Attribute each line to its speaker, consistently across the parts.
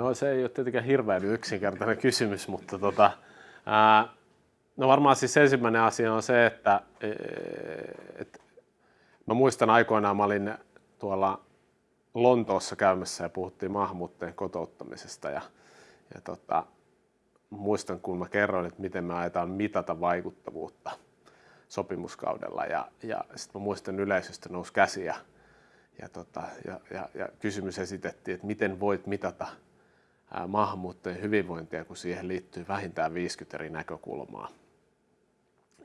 Speaker 1: No se ei ole tietenkään hirveän yksinkertainen kysymys, mutta tota, ää, no varmaan siis ensimmäinen asia on se, että et, mä muistan aikoinaan, mä olin tuolla Lontoossa käymässä ja puhuttiin maahanmuuttajien kotouttamisesta ja, ja tota, muistan, kun mä kerroin, että miten me ajetaan mitata vaikuttavuutta sopimuskaudella ja, ja sitten mä muistan yleisöstä nousi käsi ja, ja, tota, ja, ja, ja kysymys esitettiin, että miten voit mitata maahanmuuttajien hyvinvointia, kun siihen liittyy vähintään 50 eri näkökulmaa.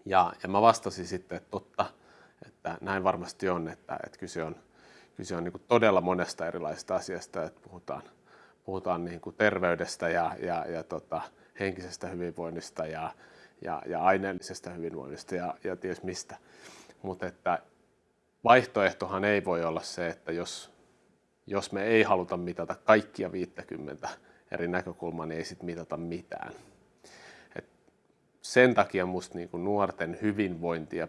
Speaker 1: Ja, ja mä vastasin sitten, että totta, että näin varmasti on, että, että kyse on, kyse on niin todella monesta erilaisesta asiasta, että puhutaan, puhutaan niin terveydestä ja, ja, ja tota, henkisestä hyvinvoinnista ja, ja, ja aineellisesta hyvinvoinnista ja, ja ties mistä. Mutta että vaihtoehtohan ei voi olla se, että jos, jos me ei haluta mitata kaikkia 50 eri näkökulmaa, niin ei sitten mitata mitään. Et sen takia musta niin nuorten hyvinvointia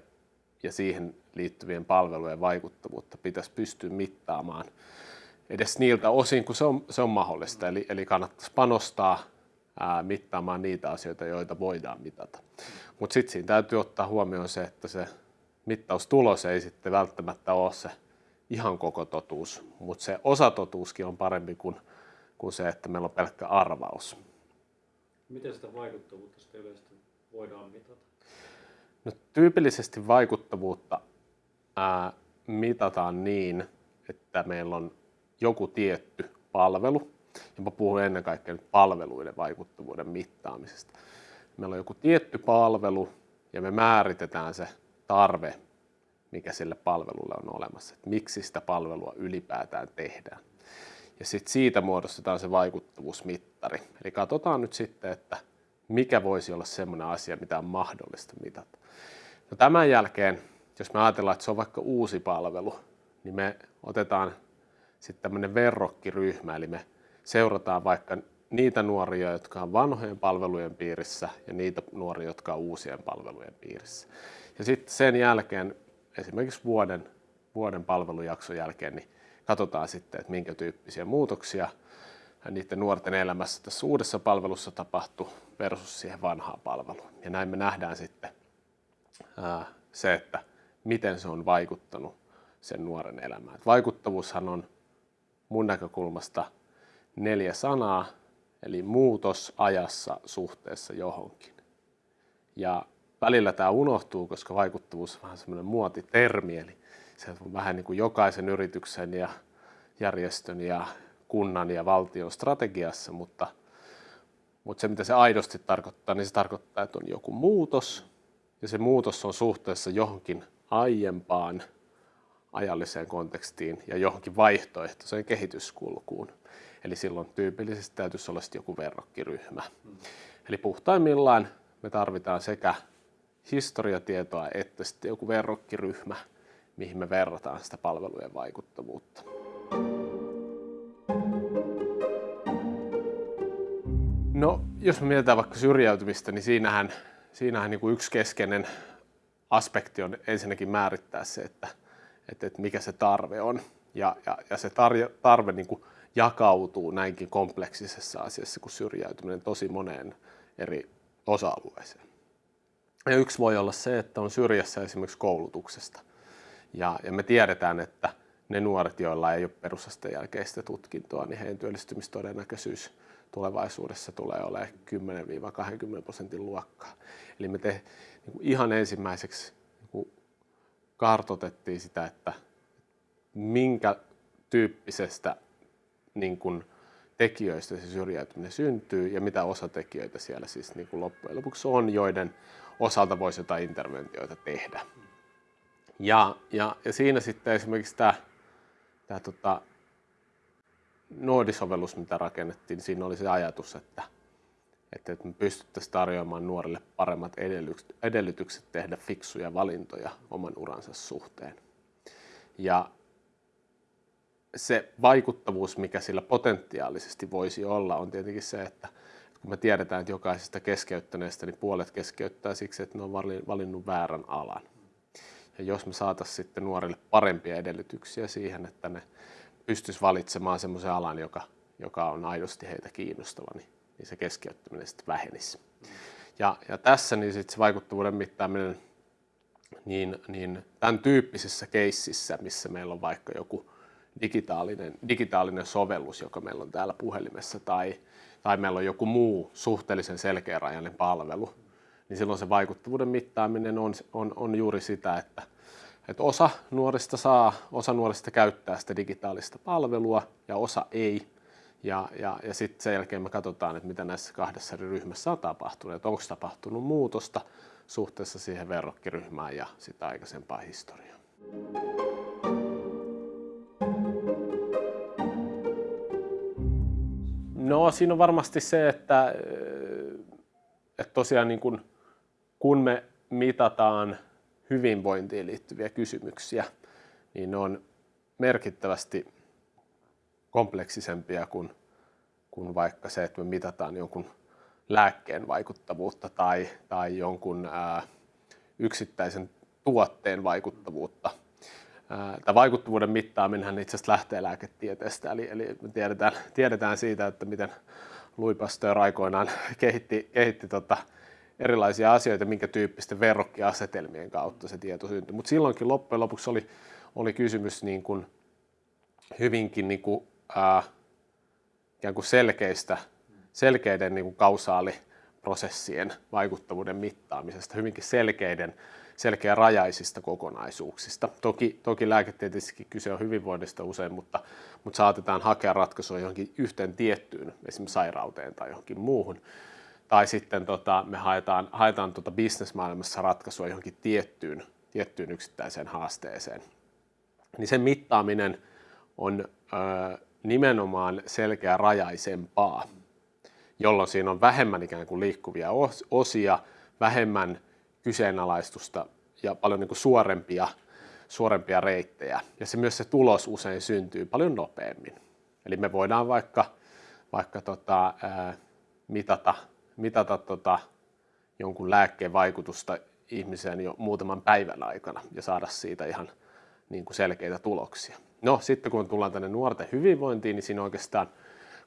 Speaker 1: ja siihen liittyvien palvelujen vaikuttavuutta pitäisi pystyä mittaamaan edes niiltä osin, kun se on, se on mahdollista. Eli, eli kannattaisi panostaa ää, mittaamaan niitä asioita, joita voidaan mitata. Mutta sitten siinä täytyy ottaa huomioon se, että se mittaustulos ei sitten välttämättä ole se ihan koko totuus, mutta se osatotuuskin on parempi kuin, kuin se, että meillä on pelkkä arvaus.
Speaker 2: Miten sitä vaikuttavuutta sitten yleisesti voidaan mitata?
Speaker 1: No, tyypillisesti vaikuttavuutta ää, mitataan niin, että meillä on joku tietty palvelu, ja mä puhun ennen kaikkea nyt palveluiden vaikuttavuuden mittaamisesta. Meillä on joku tietty palvelu ja me määritetään se tarve, mikä sille palvelulle on olemassa, että miksi sitä palvelua ylipäätään tehdään. Ja sitten siitä muodostetaan se vaikuttavuusmittari. Eli katsotaan nyt sitten, että mikä voisi olla semmoinen asia, mitä on mahdollista mitata. No tämän jälkeen, jos me ajatellaan, että se on vaikka uusi palvelu, niin me otetaan sitten tämmöinen verrokkiryhmä, eli me seurataan vaikka niitä nuoria, jotka on vanhojen palvelujen piirissä ja niitä nuoria, jotka on uusien palvelujen piirissä. Ja sitten sen jälkeen, esimerkiksi vuoden, vuoden palvelujakson jälkeen, niin katsotaan sitten, että minkä tyyppisiä muutoksia niiden nuorten elämässä tässä uudessa palvelussa tapahtuu versus siihen vanhaan palveluun. Ja näin me nähdään sitten se, että miten se on vaikuttanut sen nuoren elämään. Vaikuttavuushan on mun näkökulmasta neljä sanaa, eli muutos ajassa suhteessa johonkin. Ja välillä tämä unohtuu, koska vaikuttavuus on vähän semmoinen muotitermi, eli se on vähän niin kuin jokaisen yrityksen ja järjestön ja kunnan ja valtion strategiassa, mutta, mutta se mitä se aidosti tarkoittaa, niin se tarkoittaa, että on joku muutos ja se muutos on suhteessa johonkin aiempaan ajalliseen kontekstiin ja johonkin vaihtoehtoiseen kehityskulkuun. Eli silloin tyypillisesti täytyisi olla joku verrokkiryhmä. Eli puhtaimmillaan me tarvitaan sekä historiatietoa että sitten joku verrokkiryhmä, mihin me verrataan sitä palvelujen vaikuttavuutta. No, jos me mietitään vaikka syrjäytymistä, niin siinähän, siinähän niin kuin yksi keskeinen aspekti on ensinnäkin määrittää se, että, että, että mikä se tarve on. Ja, ja, ja se tarve, tarve niin kuin jakautuu näinkin kompleksisessa asiassa kuin syrjäytyminen tosi moneen eri osa-alueeseen. Ja yksi voi olla se, että on syrjässä esimerkiksi koulutuksesta. Ja, ja me tiedetään, että ne nuoret, joilla ei ole perusasteen jälkeistä tutkintoa, niin heidän työllistymistodennäköisyys tulevaisuudessa tulee olemaan 10-20 prosentin luokkaa. Eli me te, niin kuin ihan ensimmäiseksi niin kuin kartotettiin sitä, että minkä tyyppisestä niin kuin tekijöistä se syrjäytyminen syntyy ja mitä osatekijöitä siellä siis niin kuin loppujen lopuksi on, joiden osalta voisi jotain interventioita tehdä. Ja, ja, ja siinä sitten esimerkiksi tämä, tämä tota, Noodi-sovellus, mitä rakennettiin, siinä oli se ajatus, että, että me pystyttäisiin tarjoamaan nuorille paremmat edellytykset tehdä fiksuja valintoja oman uransa suhteen. Ja se vaikuttavuus, mikä sillä potentiaalisesti voisi olla, on tietenkin se, että kun me tiedetään, että jokaisesta keskeyttäneestä niin puolet keskeyttää siksi, että ne on valinnut väärän alan. Ja jos me saataisiin sitten nuorille parempia edellytyksiä siihen, että ne pystyisi valitsemaan semmoisen alan, joka, joka on aidosti heitä kiinnostava, niin, niin se keskeyttäminen sitten vähenisi. Ja, ja tässä niin sit se vaikuttavuuden mittaaminen niin, niin tämän tyyppisessä keississä, missä meillä on vaikka joku digitaalinen, digitaalinen sovellus, joka meillä on täällä puhelimessa, tai, tai meillä on joku muu suhteellisen selkeärajainen palvelu, niin silloin se vaikuttavuuden mittaaminen on, on, on juuri sitä, että, että osa nuorista saa, osa nuorista käyttää sitä digitaalista palvelua ja osa ei. Ja, ja, ja sitten sen jälkeen me katsotaan, että mitä näissä kahdessa eri ryhmässä on tapahtunut, että onko tapahtunut muutosta suhteessa siihen verrokkiryhmään ja sitä aikaisempaa historiaa. No siinä on varmasti se, että, että tosiaan niin kun, kun me mitataan hyvinvointiin liittyviä kysymyksiä, niin ne on merkittävästi kompleksisempia kuin, kuin vaikka se, että me mitataan jonkun lääkkeen vaikuttavuutta tai, tai jonkun ää, yksittäisen tuotteen vaikuttavuutta. Tämä vaikuttavuuden mittaaminen itse asiassa lähtee lääketieteestä, eli, eli me tiedetään, tiedetään siitä, että miten Louis Pasteur aikoinaan kehitti, kehitti tota erilaisia asioita, minkä tyyppisten verrokkiasetelmien kautta se tieto syntyi. Mutta silloinkin loppujen lopuksi oli, oli kysymys niin kuin hyvinkin niin kuin, ää, ikään kuin selkeistä, selkeiden niin kuin kausaaliprosessien vaikuttavuuden mittaamisesta, hyvinkin selkeiden, selkeä rajaisista kokonaisuuksista. Toki, toki lääketieteellisestikin kyse on hyvinvoinnista usein, mutta, mutta saatetaan hakea ratkaisua johonkin yhteen tiettyyn, esimerkiksi sairauteen tai johonkin muuhun. Tai sitten tota, me haetaan, haetaan tota bisnesmaailmassa ratkaisua johonkin tiettyyn, tiettyyn yksittäiseen haasteeseen. Niin sen mittaaminen on ö, nimenomaan selkeä rajaisempaa, jolloin siinä on vähemmän ikään kuin liikkuvia osia, vähemmän kyseenalaistusta ja paljon niin kuin suorempia, suorempia reittejä. Ja se myös se tulos usein syntyy paljon nopeammin. Eli me voidaan vaikka, vaikka tota, mitata, mitata tota, jonkun lääkkeen vaikutusta ihmiseen jo muutaman päivän aikana ja saada siitä ihan niin kuin selkeitä tuloksia. No sitten kun tullaan tänne nuorten hyvinvointiin, niin siinä on oikeastaan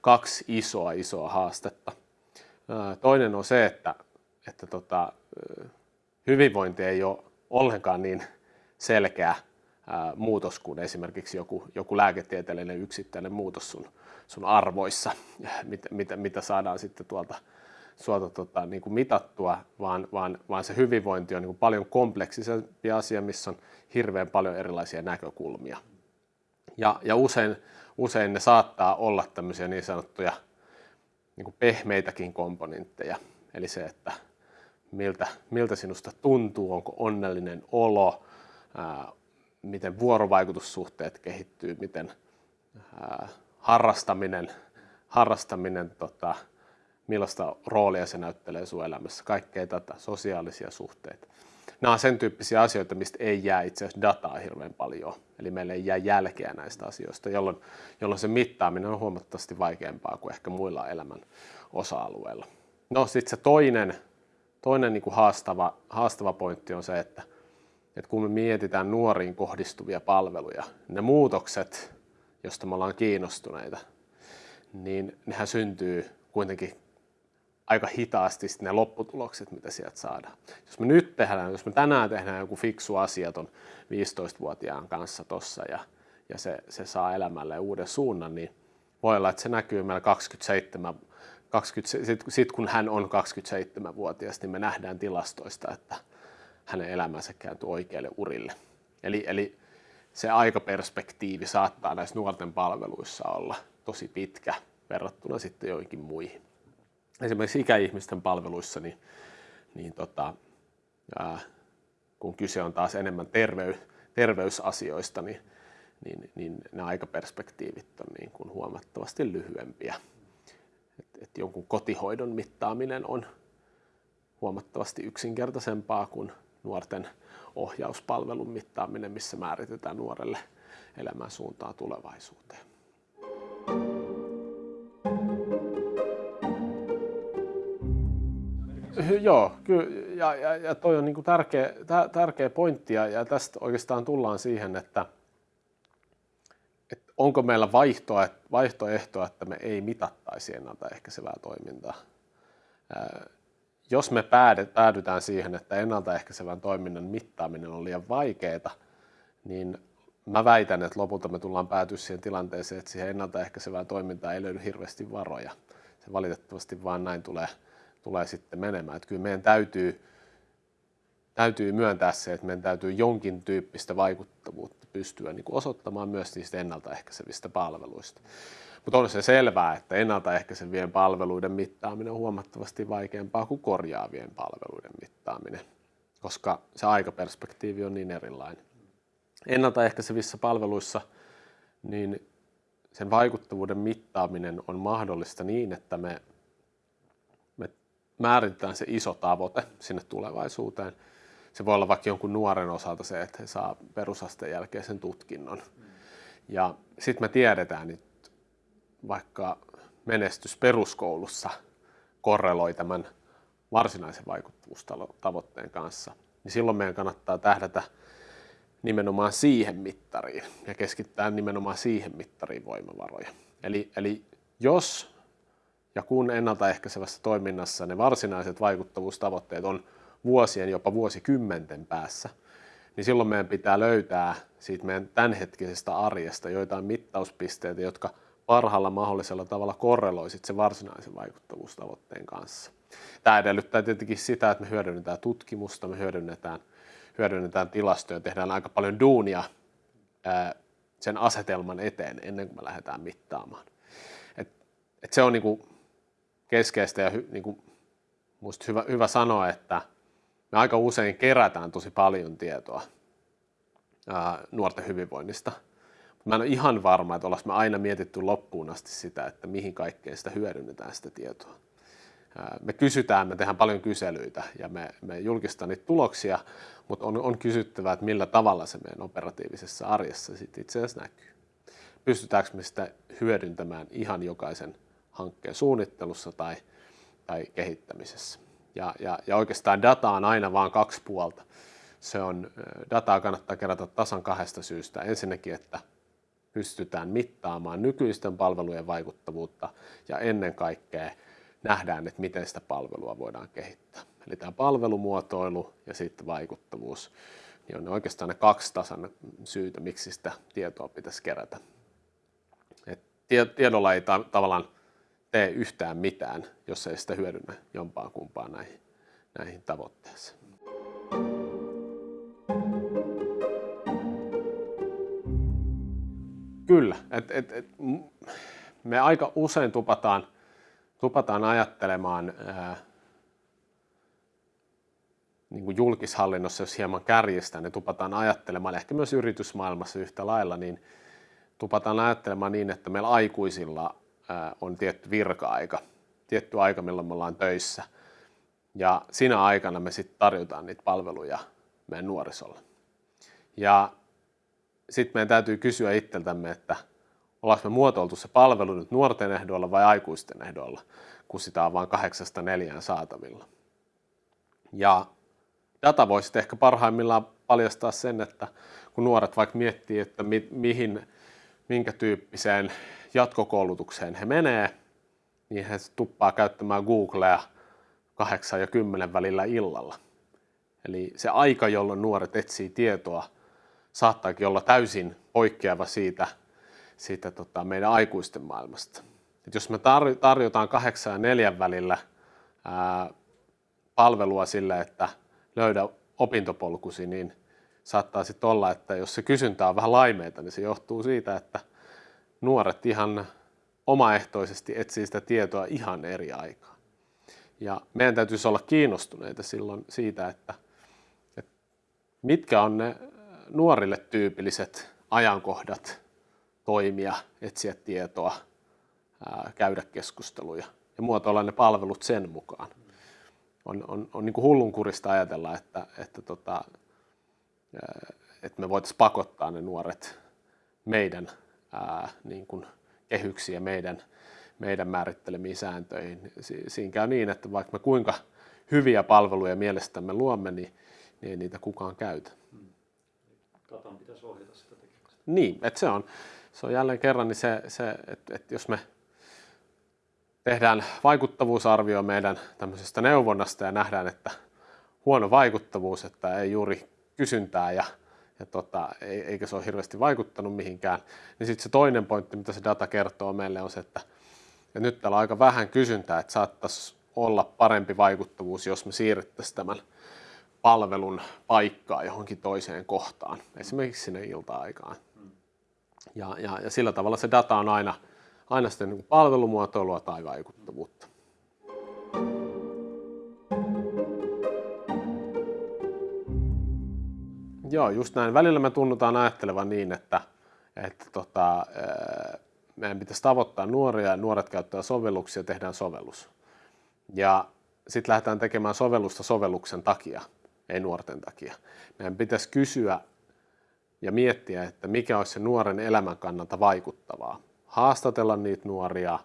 Speaker 1: kaksi isoa isoa haastetta. Toinen on se, että, että tota, hyvinvointi ei ole ollenkaan niin selkeä muutos kuin esimerkiksi joku, joku lääketieteellinen yksittäinen muutos sun, sun arvoissa, mitä, mitä, mitä saadaan sitten tuolta, suolta tota, niin kuin mitattua, vaan, vaan, vaan se hyvinvointi on niin kuin paljon kompleksisempi asia, missä on hirveän paljon erilaisia näkökulmia. Ja, ja usein, usein ne saattaa olla tämmöisiä niin sanottuja niin kuin pehmeitäkin komponentteja. Eli se, että miltä, miltä sinusta tuntuu, onko onnellinen olo, ää, miten vuorovaikutussuhteet kehittyy, miten ää, harrastaminen, harrastaminen tota, millaista roolia se näyttelee sun elämässä, kaikkea tätä, sosiaalisia suhteita nämä on sen tyyppisiä asioita, mistä ei jää itse asiassa dataa hirveän paljon. Eli meille ei jää jälkeä näistä asioista, jolloin, jolloin se mittaaminen on huomattavasti vaikeampaa kuin ehkä muilla elämän osa-alueilla. No sitten se toinen, toinen niin kuin haastava, haastava pointti on se, että, että kun me mietitään nuoriin kohdistuvia palveluja, ne muutokset, joista me ollaan kiinnostuneita, niin nehän syntyy kuitenkin aika hitaasti ne lopputulokset, mitä sieltä saadaan. Jos me nyt tehdään, jos me tänään tehdään joku fiksu asia ton 15-vuotiaan kanssa tossa ja, ja se, se saa elämälle uuden suunnan, niin voi olla, että se näkyy meillä 27 20, sit, sit kun hän on 27-vuotias, niin me nähdään tilastoista, että hänen elämänsä kääntyy oikeille urille. Eli, eli se aikaperspektiivi saattaa näissä nuorten palveluissa olla tosi pitkä verrattuna sitten joihinkin muihin esimerkiksi ikäihmisten palveluissa, niin, niin tota, ää, kun kyse on taas enemmän terveys, terveysasioista, niin, niin, niin ne aikaperspektiivit on niin kuin huomattavasti lyhyempiä. Et, et jonkun kotihoidon mittaaminen on huomattavasti yksinkertaisempaa kuin nuorten ohjauspalvelun mittaaminen, missä määritetään nuorelle elämän suuntaa tulevaisuuteen. Joo, kyllä, ja, ja, ja toi on niin tärkeä, tärkeä pointti, ja, ja tästä oikeastaan tullaan siihen, että, että onko meillä vaihtoehtoa, että me ei mitattaisi ennaltaehkäisevää toimintaa. Jos me päädytään siihen, että ennaltaehkäisevän toiminnan mittaaminen on liian vaikeaa, niin mä väitän, että lopulta me tullaan päätyä siihen tilanteeseen, että siihen ennaltaehkäisevään toimintaan ei löydy hirveästi varoja. Se valitettavasti vaan näin tulee, tulee sitten menemään. Että kyllä meidän täytyy, täytyy myöntää se, että meidän täytyy jonkin tyyppistä vaikuttavuutta pystyä niin kuin osoittamaan myös niistä ennaltaehkäisevistä palveluista. Mutta on se selvää, että ennaltaehkäisevien palveluiden mittaaminen on huomattavasti vaikeampaa kuin korjaavien palveluiden mittaaminen, koska se aikaperspektiivi on niin erilainen ennaltaehkäisevissä palveluissa, niin sen vaikuttavuuden mittaaminen on mahdollista niin, että me, määritetään se iso tavoite sinne tulevaisuuteen. Se voi olla vaikka jonkun nuoren osalta se, että he saa perusasteen jälkeen sen tutkinnon. Ja sitten me tiedetään, että vaikka menestys peruskoulussa korreloi tämän varsinaisen vaikuttavuustavoitteen kanssa, niin silloin meidän kannattaa tähdätä nimenomaan siihen mittariin ja keskittää nimenomaan siihen mittariin voimavaroja. Eli, eli jos ja kun ennaltaehkäisevässä toiminnassa ne varsinaiset vaikuttavuustavoitteet on vuosien, jopa vuosikymmenten päässä, niin silloin meidän pitää löytää siitä meidän tämänhetkisestä arjesta joitain mittauspisteitä, jotka parhaalla mahdollisella tavalla korreloisit se varsinaisen vaikuttavuustavoitteen kanssa. Tämä edellyttää tietenkin sitä, että me hyödynnetään tutkimusta, me hyödynnetään hyödynnetään tilastoja, tehdään aika paljon duunia sen asetelman eteen ennen kuin me lähdetään mittaamaan. Et, et se on niinku keskeistä ja hy, niinku, musta hyvä, hyvä sanoa, että me aika usein kerätään tosi paljon tietoa ää, nuorten hyvinvoinnista. Mä en ole ihan varma, että ollaan me aina mietitty loppuun asti sitä, että mihin kaikkeen sitä hyödynnetään sitä tietoa me kysytään, me tehdään paljon kyselyitä ja me, me julkistetaan niitä tuloksia, mutta on, on kysyttävä, että millä tavalla se meidän operatiivisessa arjessa sitten itse asiassa näkyy. Pystytäänkö me sitä hyödyntämään ihan jokaisen hankkeen suunnittelussa tai, tai kehittämisessä. Ja, ja, ja oikeastaan data on aina vain kaksi puolta. Se on, dataa kannattaa kerätä tasan kahdesta syystä. Ensinnäkin, että pystytään mittaamaan nykyisten palvelujen vaikuttavuutta ja ennen kaikkea nähdään, että miten sitä palvelua voidaan kehittää. Eli tämä palvelumuotoilu ja sitten vaikuttavuus niin on oikeastaan ne kaksi tasan syytä, miksi sitä tietoa pitäisi kerätä. Et tiedolla ei ta- tavallaan tee yhtään mitään, jos ei sitä hyödynnä jompaan kumpaan näihin, näihin tavoitteisiin. Kyllä, et, et, et, me aika usein tupataan – tupataan ajattelemaan ää, niin kuin julkishallinnossa, jos hieman kärjestään, niin tupataan ajattelemaan, ehkä myös yritysmaailmassa yhtä lailla, niin tupataan ajattelemaan niin, että meillä aikuisilla on tietty virka-aika, tietty aika, milloin me ollaan töissä. Ja siinä aikana me sitten tarjotaan niitä palveluja meidän nuorisolle. Ja sitten meidän täytyy kysyä itseltämme, että ollaanko me muotoiltu se palvelu nyt nuorten ehdoilla vai aikuisten ehdoilla, kun sitä on vain kahdeksasta neljään saatavilla. Ja data voisi ehkä parhaimmillaan paljastaa sen, että kun nuoret vaikka miettii, että mi- mihin, minkä tyyppiseen jatkokoulutukseen he menee, niin he tuppaa käyttämään Googlea kahdeksan ja kymmenen välillä illalla. Eli se aika, jolloin nuoret etsii tietoa, saattaakin olla täysin poikkeava siitä, siitä tota, meidän aikuisten maailmasta. Et jos me tarjotaan kahdeksan ja neljän välillä ää, palvelua sille, että löydä opintopolkusi, niin saattaa sitten olla, että jos se kysyntä on vähän laimeita, niin se johtuu siitä, että nuoret ihan omaehtoisesti etsii sitä tietoa ihan eri aikaa. Ja meidän täytyisi olla kiinnostuneita silloin siitä, että, että mitkä on ne nuorille tyypilliset ajankohdat, toimia, etsiä tietoa, ää, käydä keskusteluja ja muotoilla ne palvelut sen mukaan. On, on, on niin kuin hullunkurista ajatella, että, että, tota, että me voitaisiin pakottaa ne nuoret meidän ää, niin kuin kehyksiä meidän, meidän määrittelemiin sääntöihin. Siinä käy niin, että vaikka me kuinka hyviä palveluja mielestämme luomme, niin, niin ei niitä kukaan käytä.
Speaker 2: Datan pitäisi ohjata sitä tekemistä.
Speaker 1: Niin, että se on, se on jälleen kerran niin se, se että, että jos me tehdään vaikuttavuusarvio meidän tämmöisestä neuvonnasta ja nähdään, että huono vaikuttavuus, että ei juuri kysyntää ja, ja tota, eikä se ole hirveästi vaikuttanut mihinkään, niin sitten se toinen pointti, mitä se data kertoo meille on se, että, että nyt täällä on aika vähän kysyntää, että saattaisi olla parempi vaikuttavuus, jos me siirrettäisiin tämän palvelun paikkaa johonkin toiseen kohtaan, esimerkiksi sinne ilta-aikaan. Ja, ja, ja sillä tavalla se data on aina, aina sitten niin palvelumuotoilua tai vaikuttavuutta. Joo, just näin. Välillä me tunnutaan ajattelevan niin, että, että tota, meidän pitäisi tavoittaa nuoria ja nuoret käyttää sovelluksia ja tehdään sovellus. Ja sitten lähdetään tekemään sovellusta sovelluksen takia, ei nuorten takia. Meidän pitäisi kysyä ja miettiä, että mikä olisi se nuoren elämän kannalta vaikuttavaa. Haastatella niitä nuoria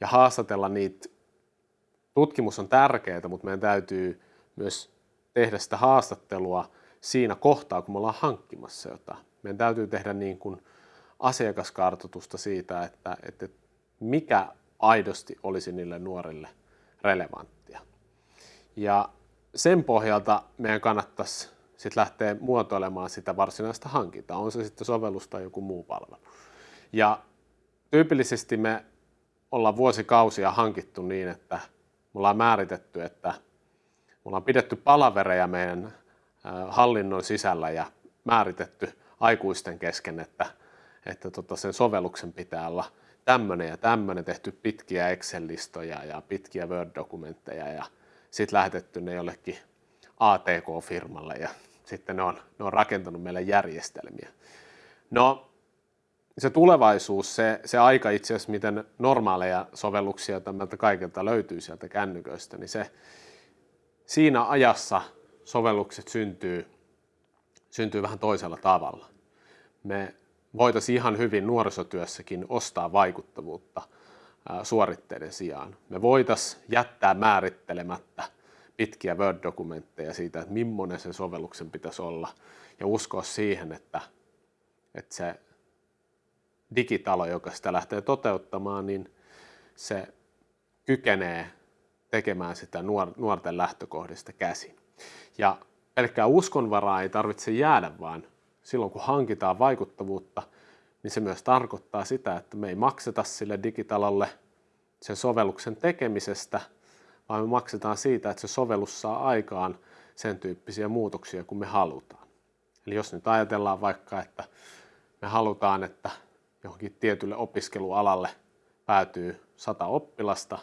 Speaker 1: ja haastatella niitä. Tutkimus on tärkeää, mutta meidän täytyy myös tehdä sitä haastattelua siinä kohtaa, kun me ollaan hankkimassa jotain. Meidän täytyy tehdä niin kuin asiakaskartoitusta siitä, että, että mikä aidosti olisi niille nuorille relevanttia. Ja sen pohjalta meidän kannattaisi sitten lähteä muotoilemaan sitä varsinaista hankintaa, on se sitten sovellus tai joku muu palvelu. Ja tyypillisesti me ollaan vuosikausia hankittu niin, että me ollaan määritetty, että me ollaan pidetty palavereja meidän hallinnon sisällä ja määritetty aikuisten kesken, että, että tota sen sovelluksen pitää olla tämmöinen ja tämmöinen, tehty pitkiä Excel-listoja ja pitkiä Word-dokumentteja ja sitten lähetetty ne jollekin ATK-firmalle ja sitten ne on, ne on rakentanut meille järjestelmiä. No, se tulevaisuus, se, se aika itse asiassa, miten normaaleja sovelluksia, meiltä kaikilta löytyy sieltä kännyköistä, niin se siinä ajassa sovellukset syntyy, syntyy vähän toisella tavalla. Me voitaisiin ihan hyvin nuorisotyössäkin ostaa vaikuttavuutta suoritteiden sijaan. Me voitaisiin jättää määrittelemättä pitkiä Word-dokumentteja siitä, että millainen sen sovelluksen pitäisi olla ja uskoa siihen, että, että se digitalo, joka sitä lähtee toteuttamaan, niin se kykenee tekemään sitä nuorten lähtökohdista käsin. Ja pelkkää uskonvaraa ei tarvitse jäädä, vaan silloin kun hankitaan vaikuttavuutta, niin se myös tarkoittaa sitä, että me ei makseta sille digitalolle sen sovelluksen tekemisestä, vaan me maksetaan siitä, että se sovellus saa aikaan sen tyyppisiä muutoksia kuin me halutaan. Eli jos nyt ajatellaan vaikka, että me halutaan, että johonkin tietylle opiskelualalle päätyy sata oppilasta,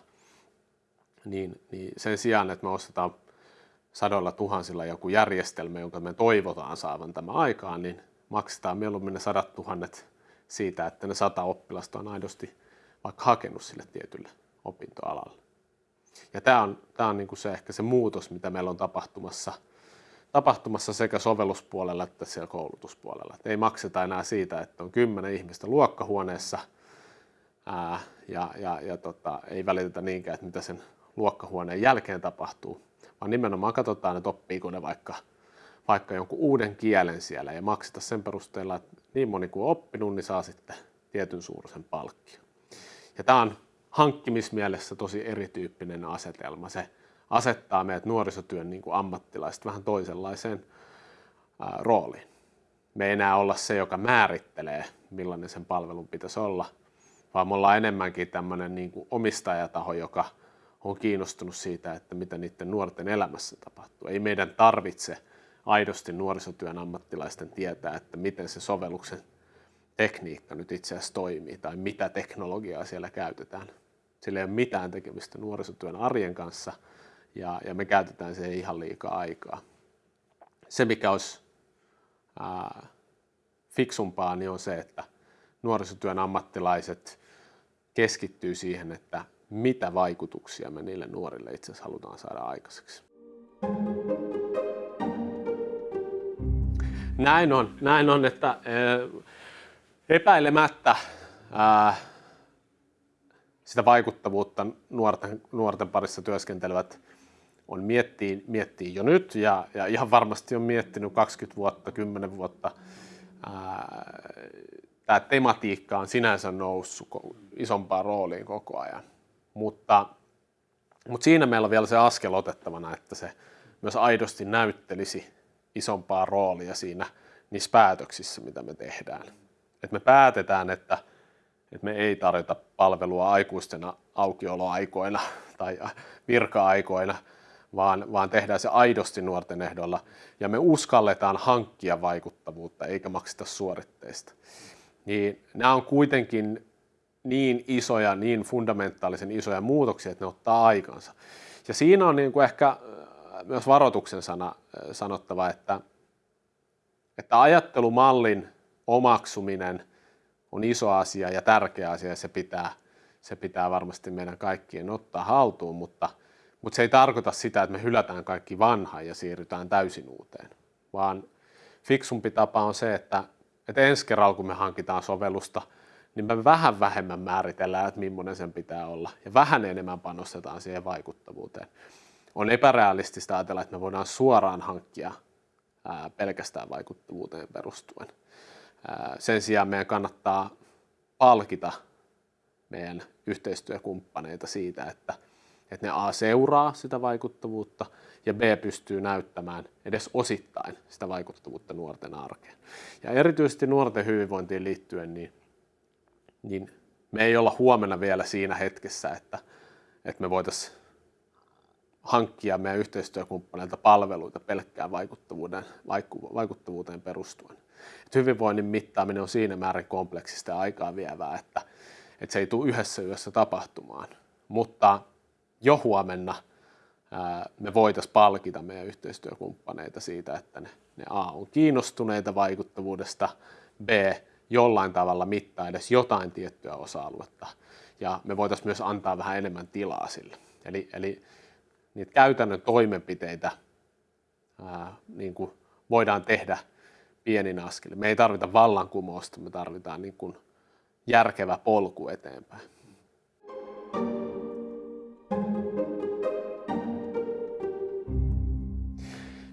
Speaker 1: niin, niin sen sijaan, että me ostetaan sadoilla tuhansilla joku järjestelmä, jonka me toivotaan saavan tämä aikaan, niin maksetaan mieluummin ne sadat tuhannet siitä, että ne sata oppilasta on aidosti vaikka hakenut sille tietylle opintoalalle. Ja tämä on, tämä on niin kuin se ehkä se muutos, mitä meillä on tapahtumassa, tapahtumassa sekä sovelluspuolella että siellä koulutuspuolella. Et ei makseta enää siitä, että on kymmenen ihmistä luokkahuoneessa ää, ja, ja, ja tota, ei välitetä niinkään, että mitä sen luokkahuoneen jälkeen tapahtuu, vaan nimenomaan katsotaan, että oppiiko ne vaikka, vaikka jonkun uuden kielen siellä ja makseta sen perusteella, että niin moni kuin on oppinut, niin saa sitten tietyn suuruisen palkkion. Ja tämä on hankkimismielessä tosi erityyppinen asetelma. Se asettaa meidät nuorisotyön niin kuin ammattilaiset vähän toisenlaiseen ää, rooliin. Me ei enää olla se, joka määrittelee, millainen sen palvelun pitäisi olla, vaan me ollaan enemmänkin tämmöinen niin kuin omistajataho, joka on kiinnostunut siitä, että mitä niiden nuorten elämässä tapahtuu. Ei meidän tarvitse aidosti nuorisotyön ammattilaisten tietää, että miten se sovelluksen tekniikka nyt itse asiassa toimii tai mitä teknologiaa siellä käytetään. Sillä ei ole mitään tekemistä nuorisotyön arjen kanssa ja, ja me käytetään siihen ihan liikaa aikaa. Se, mikä olisi ää, fiksumpaa, niin on se, että nuorisotyön ammattilaiset keskittyy siihen, että mitä vaikutuksia me niille nuorille itse asiassa halutaan saada aikaiseksi. Näin on, näin on, että epäilemättä sitä vaikuttavuutta nuorten, nuorten parissa työskentelevät on miettii, miettii jo nyt ja, ja ihan varmasti on miettinyt 20 vuotta, 10 vuotta ää, tämä tematiikka on sinänsä noussut isompaan rooliin koko ajan. Mutta, mutta siinä meillä on vielä se askel otettavana, että se myös aidosti näyttelisi isompaa roolia siinä niissä päätöksissä, mitä me tehdään. Että me päätetään, että, että me ei tarjota palvelua aikuistena aukioloaikoina tai virka-aikoina, vaan, vaan tehdään se aidosti nuorten ehdolla ja me uskalletaan hankkia vaikuttavuutta eikä makseta suoritteista. Niin nämä on kuitenkin niin isoja, niin fundamentaalisen isoja muutoksia, että ne ottaa aikansa. Ja siinä on niin kuin ehkä äh, myös varoituksen sana äh, sanottava, että, että ajattelumallin omaksuminen on iso asia ja tärkeä asia ja se pitää, se pitää varmasti meidän kaikkien ottaa haltuun, mutta, mutta se ei tarkoita sitä, että me hylätään kaikki vanha ja siirrytään täysin uuteen, vaan fiksumpi tapa on se, että, että ensi kerralla kun me hankitaan sovellusta – niin me vähän vähemmän määritellään, että millainen sen pitää olla. Ja vähän enemmän panostetaan siihen vaikuttavuuteen. On epärealistista ajatella, että me voidaan suoraan hankkia ää, pelkästään vaikuttavuuteen perustuen. Sen sijaan meidän kannattaa palkita meidän yhteistyökumppaneita siitä, että, että ne A seuraa sitä vaikuttavuutta ja B pystyy näyttämään edes osittain sitä vaikuttavuutta nuorten arkeen. Ja erityisesti nuorten hyvinvointiin liittyen, niin niin me ei olla huomenna vielä siinä hetkessä, että, että me voitaisiin hankkia meidän yhteistyökumppaneilta palveluita pelkkään vaikuttavuuteen, vaikuttavuuteen perustuen. Et hyvinvoinnin mittaaminen on siinä määrin kompleksista ja aikaa vievää, että, että se ei tule yhdessä yössä tapahtumaan. Mutta jo huomenna ää, me voitaisiin palkita meidän yhteistyökumppaneita siitä, että ne, ne A on kiinnostuneita vaikuttavuudesta, B jollain tavalla mittaa edes jotain tiettyä osa-aluetta. Ja me voitaisiin myös antaa vähän enemmän tilaa sille. Eli, eli niitä käytännön toimenpiteitä ää, niin kuin voidaan tehdä pienin askel. Me ei tarvita vallankumousta, me tarvitaan niin kuin järkevä polku eteenpäin.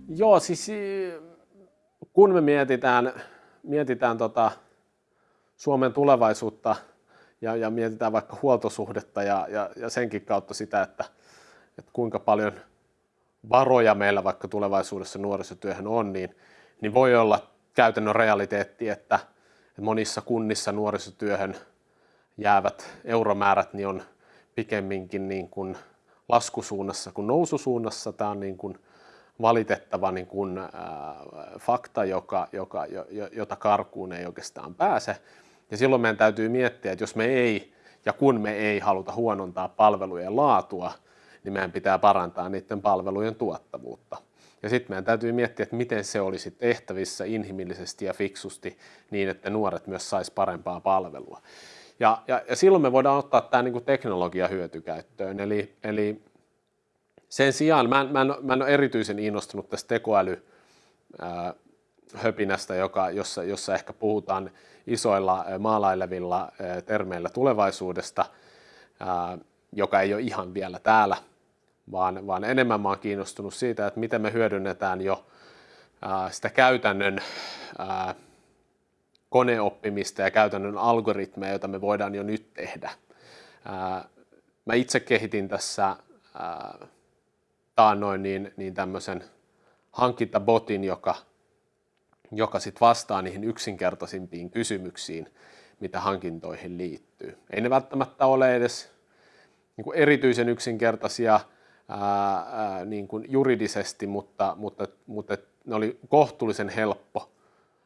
Speaker 1: Joo, siis kun me mietitään, mietitään tota, Suomen tulevaisuutta ja, ja mietitään vaikka huoltosuhdetta ja, ja, ja senkin kautta sitä, että, että kuinka paljon varoja meillä vaikka tulevaisuudessa nuorisotyöhön on, niin, niin voi olla käytännön realiteetti, että monissa kunnissa nuorisotyöhön jäävät euromäärät niin on pikemminkin niin kuin laskusuunnassa kuin noususuunnassa. Tämä on niin kuin valitettava niin kuin, äh, fakta, joka, joka, jota karkuun ei oikeastaan pääse. Ja silloin meidän täytyy miettiä, että jos me ei ja kun me ei haluta huonontaa palvelujen laatua, niin meidän pitää parantaa niiden palvelujen tuottavuutta. Ja sitten meidän täytyy miettiä, että miten se olisi tehtävissä inhimillisesti ja fiksusti niin, että nuoret myös sais parempaa palvelua. Ja, ja, ja silloin me voidaan ottaa tämä niin kuin teknologia hyötykäyttöön. Eli, eli sen sijaan mä en, mä, en, mä en ole erityisen innostunut tästä tekoäly höpinästä, joka, jossa, jossa ehkä puhutaan isoilla maalailevilla termeillä tulevaisuudesta, joka ei ole ihan vielä täällä, vaan, vaan enemmän mä olen kiinnostunut siitä, että miten me hyödynnetään jo sitä käytännön koneoppimista ja käytännön algoritmeja, joita me voidaan jo nyt tehdä. Mä itse kehitin tässä taannoin niin, niin tämmöisen hankintabotin, joka joka sitten vastaa niihin yksinkertaisimpiin kysymyksiin, mitä hankintoihin liittyy. Ei ne välttämättä ole edes niin kuin erityisen yksinkertaisia ää, ää, niin kuin juridisesti, mutta, mutta, mutta ne oli kohtuullisen helppo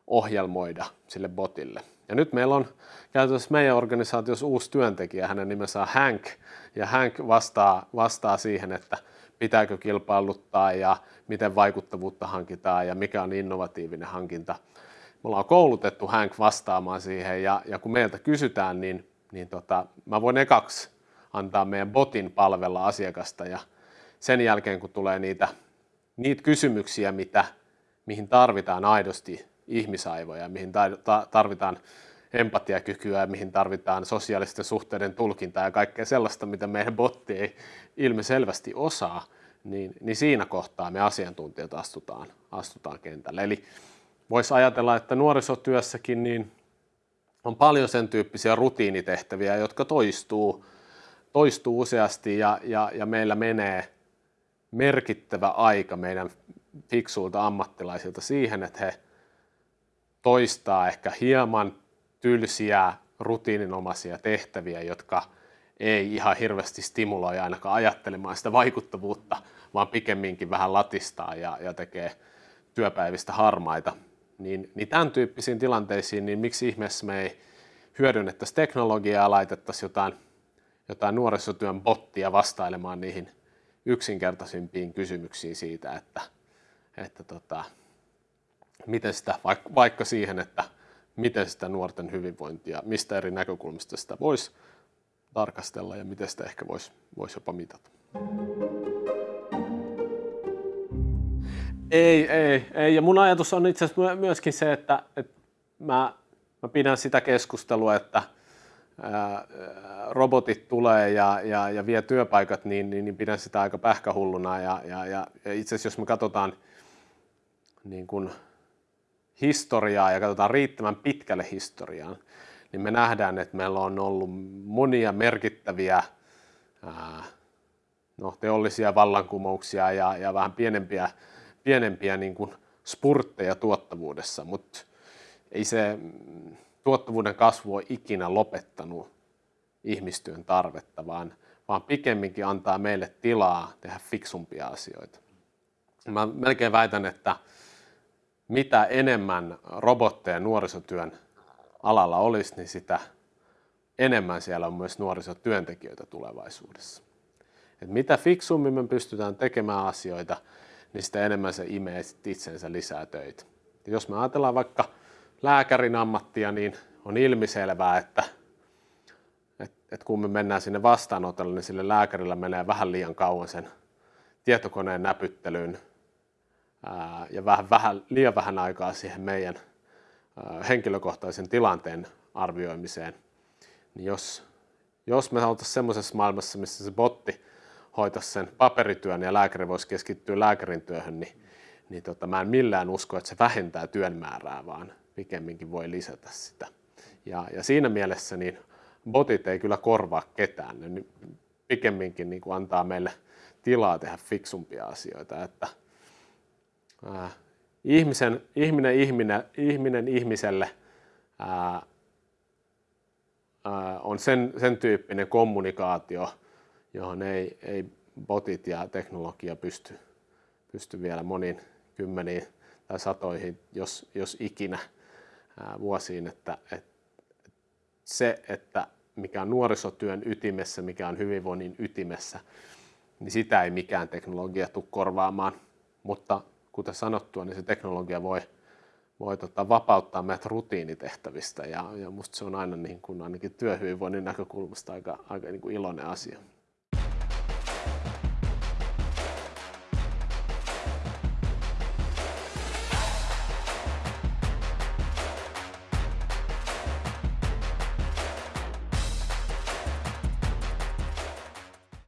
Speaker 1: ohjelmoida sille botille. Ja nyt meillä on käytössä meidän organisaatiossa uusi työntekijä, hänen nimensä on Hank, ja Hank vastaa, vastaa siihen, että pitääkö kilpailuttaa ja miten vaikuttavuutta hankitaan ja mikä on innovatiivinen hankinta. Me ollaan koulutettu Hank vastaamaan siihen ja, ja kun meiltä kysytään, niin, niin tota, mä voin ekaksi antaa meidän botin palvella asiakasta ja sen jälkeen kun tulee niitä, niitä kysymyksiä, mitä, mihin tarvitaan aidosti ihmisaivoja, mihin tarvitaan empatiakykyä, mihin tarvitaan sosiaalisten suhteiden tulkintaa ja kaikkea sellaista, mitä meidän botti ei ilmiselvästi osaa, niin, niin siinä kohtaa me asiantuntijat astutaan, astutaan kentälle. Eli voisi ajatella, että nuorisotyössäkin niin on paljon sen tyyppisiä rutiinitehtäviä, jotka toistuu, toistuu useasti ja, ja, ja meillä menee merkittävä aika meidän fiksuilta ammattilaisilta siihen, että he toistaa ehkä hieman tylsiä, rutiininomaisia tehtäviä, jotka ei ihan hirveästi stimuloi ainakaan ajattelemaan sitä vaikuttavuutta, vaan pikemminkin vähän latistaa ja, ja tekee työpäivistä harmaita. Niin, niin tämän tyyppisiin tilanteisiin, niin miksi ihmeessä me ei hyödynnettäisi teknologiaa ja laitettaisiin jotain, jotain nuorisotyön bottia vastailemaan niihin yksinkertaisimpiin kysymyksiin siitä, että, että tota, miten sitä, vaikka siihen, että miten sitä nuorten hyvinvointia, mistä eri näkökulmista sitä voisi tarkastella ja miten sitä ehkä voisi vois jopa mitata. Ei, ei, ei. Ja mun ajatus on itse asiassa myöskin se, että, että mä, mä pidän sitä keskustelua, että ää, robotit tulee ja, ja, ja vie työpaikat, niin, niin, niin pidän sitä aika pähkähulluna. Ja, ja, ja, ja itse asiassa jos me katsotaan niin kun historiaa ja katsotaan riittävän pitkälle historiaan, niin me nähdään, että meillä on ollut monia merkittäviä ää, no, teollisia vallankumouksia ja, ja vähän pienempiä, pienempiä niin kuin spurtteja tuottavuudessa, mutta ei se tuottavuuden kasvu ole ikinä lopettanut ihmistyön tarvetta, vaan, vaan pikemminkin antaa meille tilaa tehdä fiksumpia asioita. Mä melkein väitän, että mitä enemmän robotteja nuorisotyön alalla olisi, niin sitä enemmän siellä on myös nuorisotyöntekijöitä tulevaisuudessa. Et mitä fiksummin me pystytään tekemään asioita, niin sitä enemmän se imee itsensä lisää töitä. Ja jos me ajatellaan vaikka lääkärin ammattia, niin on ilmiselvää, että, että, että kun me mennään sinne vastaanotolle, niin sille lääkärillä menee vähän liian kauan sen tietokoneen näpyttelyyn ja vähän, vähän, liian vähän aikaa siihen meidän henkilökohtaisen tilanteen arvioimiseen, niin jos, jos me oltaisiin semmoisessa maailmassa, missä se botti hoitaisi sen paperityön ja lääkäri voisi keskittyä lääkärin työhön, niin, niin tota, mä en millään usko, että se vähentää työn määrää, vaan pikemminkin voi lisätä sitä. Ja, ja siinä mielessä niin botit ei kyllä korvaa ketään, ne pikemminkin niin kuin antaa meille tilaa tehdä fiksumpia asioita. Että, ihmisen, ihminen, ihminen, ihminen ihmiselle ää, ää, on sen, sen tyyppinen kommunikaatio, johon ei, ei botit ja teknologia pysty, pysty vielä moniin kymmeniin tai satoihin, jos, jos ikinä ää, vuosiin, että, että se, että mikä on nuorisotyön ytimessä, mikä on hyvinvoinnin ytimessä, niin sitä ei mikään teknologia tule korvaamaan, mutta kuten sanottua, niin se teknologia voi, voi tota, vapauttaa meidät rutiinitehtävistä ja, ja musta se on aina niin kuin, ainakin työhyvinvoinnin näkökulmasta aika, aika niin kuin iloinen asia.